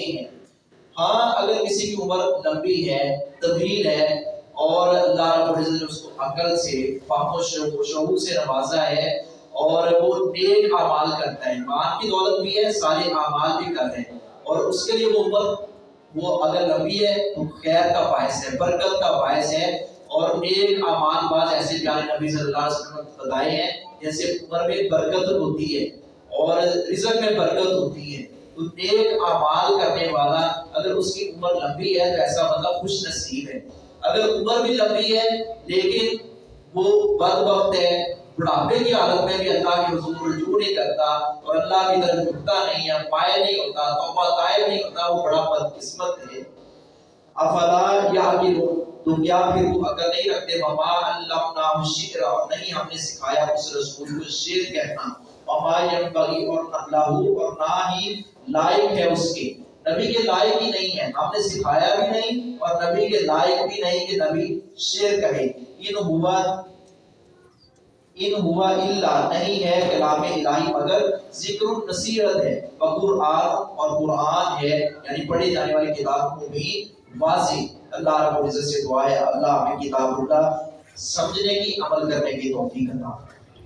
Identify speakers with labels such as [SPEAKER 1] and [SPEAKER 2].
[SPEAKER 1] یہ ہیں ہاں اگر کسی کی عمر لمبی ہے، طویل ہے، اور اللہ رب العزت نے اس کو عقل سے، فہم و شعور سے نوازا ہے، اور وہ نیک اعمال کرتا ہے ایمان کی دولت بھی ہے سارے اعمال بھی کر رہے ہیں، اور اس کے لیے وہ عمر، وہ اگر لمبی ہے، تو خیر کا باعث ہے، برکت کا باعث ہے، اور نیک اعمال بعض ایسے پیارے نبی صلی اللہ علیہ وسلم بتائے ہیں، جیسے عمر میں برکت ہوتی ہے، اور رزق میں برکت ہوتی ہے۔ نیک اعمال کرنے والا اگر اس کی عمر لمبی ہے تو ایسا بندہ خوش نصیب ہے۔ اگر عمر بھی لمبی ہے لیکن وہ بد وقت ہے، بڑھاپے کی حالت میں بھی اللہ کے حضور رجوع نہیں کرتا اور اللہ کی طرف جھکتا نہیں ہے پائے نہیں ہوتا، توبہ طائب نہیں ہوتا، وہ بڑا بد قسمت ہے۔ افلا یا تو کیا پھر وہ عقل نہیں رکھتے؟ وما علمنا الشعر اور نہیں ہم نے سکھایا اس رسول کو شعر کہنا۔ وما ينبغي اور اللہ اور نہ ہی لائق ہے اس کے۔ نبی کے لائق ہی نہیں ہے۔ ہم نے سکھایا بھی نہیں اور نبی کے لائق بھی نہیں کہ نبی شعر کہے۔ ان ہوا ان ہوا الا نہیں ہے کلام الہی، مگر ذکر نصیحت ہے۔ قرآن، اور قرآن ہے۔ یعنی پڑھے جانے والی کتاب کو بھی واضح۔ اللہ رب العزت سے دعا ہے، اللہ ہمیں کتاب اللہ سمجھنے کی، عمل کرنے کی توفیق عطا فرمائے۔